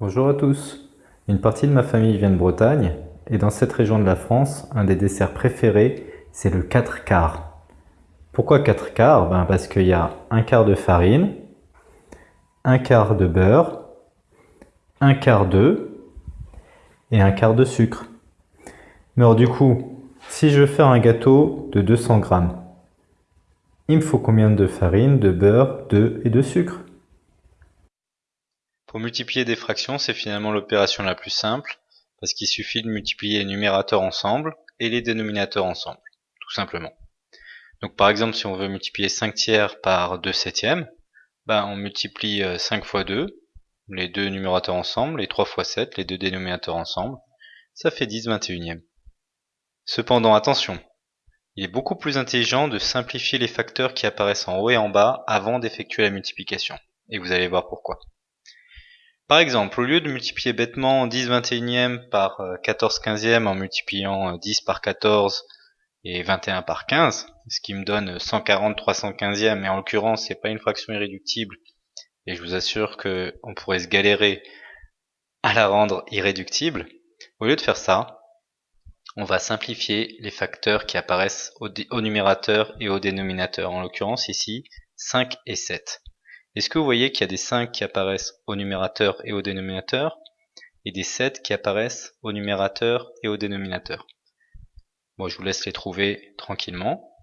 Bonjour à tous. Une partie de ma famille vient de Bretagne et dans cette région de la France, un des desserts préférés, c'est le 4 quarts. Pourquoi 4 quarts? Ben Parce qu'il y a un quart de farine, un quart de beurre, un quart d'œuf et un quart de sucre. Mais alors du coup, si je veux faire un gâteau de 200 grammes, il me faut combien de farine, de beurre, d'œufs et de sucre? Pour multiplier des fractions, c'est finalement l'opération la plus simple, parce qu'il suffit de multiplier les numérateurs ensemble et les dénominateurs ensemble, tout simplement. Donc par exemple, si on veut multiplier 5 tiers par 2 septièmes, ben, on multiplie 5 fois 2, les deux numérateurs ensemble, et 3 fois 7, les deux dénominateurs ensemble, ça fait 10 21e. Cependant, attention, il est beaucoup plus intelligent de simplifier les facteurs qui apparaissent en haut et en bas avant d'effectuer la multiplication. Et vous allez voir pourquoi. Par exemple, au lieu de multiplier bêtement 10 21e par 14 15e en multipliant 10 par 14 et 21 par 15, ce qui me donne 140 315e, mais en l'occurrence c'est pas une fraction irréductible, et je vous assure que on pourrait se galérer à la rendre irréductible. Au lieu de faire ça, on va simplifier les facteurs qui apparaissent au, numérateur et au dénominateur. En l'occurrence ici, 5 et 7. Est-ce que vous voyez qu'il y a des 5 qui apparaissent au numérateur et au dénominateur et des 7 qui apparaissent au numérateur et au dénominateur? Bon, je vous laisse les trouver tranquillement.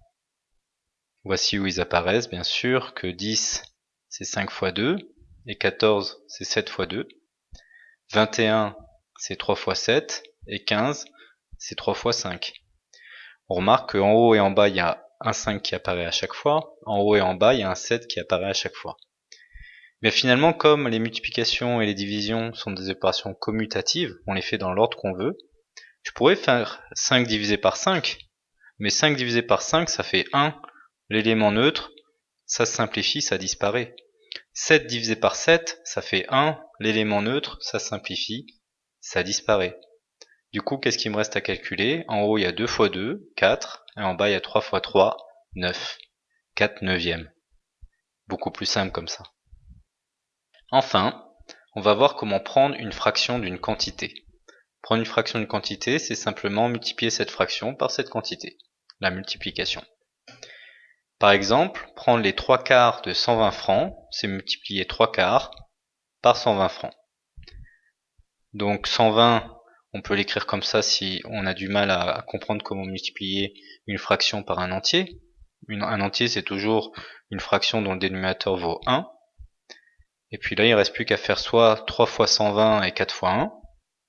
Voici où ils apparaissent, bien sûr, que 10 c'est 5 fois 2, et 14 c'est 7 fois 2, 21 c'est 3 fois 7, et 15 c'est 3 fois 5. On remarque qu'en haut et en bas, il y a un 5 qui apparaît à chaque fois. En haut et en bas, il y a un 7 qui apparaît à chaque fois. Mais finalement, comme les multiplications et les divisions sont des opérations commutatives, on les fait dans l'ordre qu'on veut, je pourrais faire 5 divisé par 5, mais 5 divisé par 5, ça fait 1. L'élément neutre, ça se simplifie, ça disparaît. 7 divisé par 7, ça fait 1. L'élément neutre, ça simplifie, ça disparaît. Du coup, qu'est-ce qu'il me reste à calculer? En haut, il y a 2 fois 2, 4, et en bas, il y a 3 fois 3, 9. 4 neuvièmes. Beaucoup plus simple comme ça. Enfin, on va voir comment prendre une fraction d'une quantité. Prendre une fraction d'une quantité, c'est simplement multiplier cette fraction par cette quantité, la multiplication. Par exemple, prendre les 3 quarts de 120 francs, c'est multiplier 3 quarts par 120 francs. Donc 120 on peut l'écrire comme ça si on a du mal à, comprendre comment multiplier une fraction par un entier. un entier, c'est toujours une fraction dont le dénominateur vaut 1. Et puis là, il ne reste plus qu'à faire soit 3 fois 120 et 4 fois 1.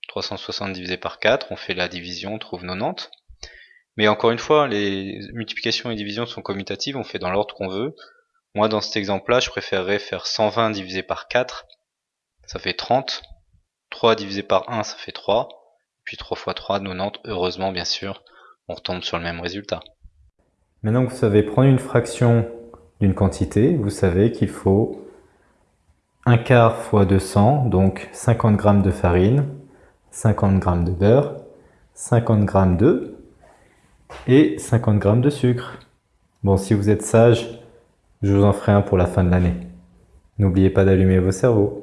360 divisé par 4, on fait la division, on trouve 90. Mais encore une fois, les multiplications et divisions sont commutatives, on fait dans l'ordre qu'on veut. Moi, dans cet exemple-là, je préférerais faire 120 divisé par 4, ça fait 30. 3 divisé par 1, ça fait 3 puis 3 x 3, 90, heureusement bien sûr, on retombe sur le même résultat. Maintenant que vous savez prendre une fraction d'une quantité, vous savez qu'il faut 1 quart fois 200, donc 50 g de farine, 50 g de beurre, 50 g d'œufs et 50 g de sucre. Bon, si vous êtes sage, je vous en ferai un pour la fin de l'année. N'oubliez pas d'allumer vos cerveaux.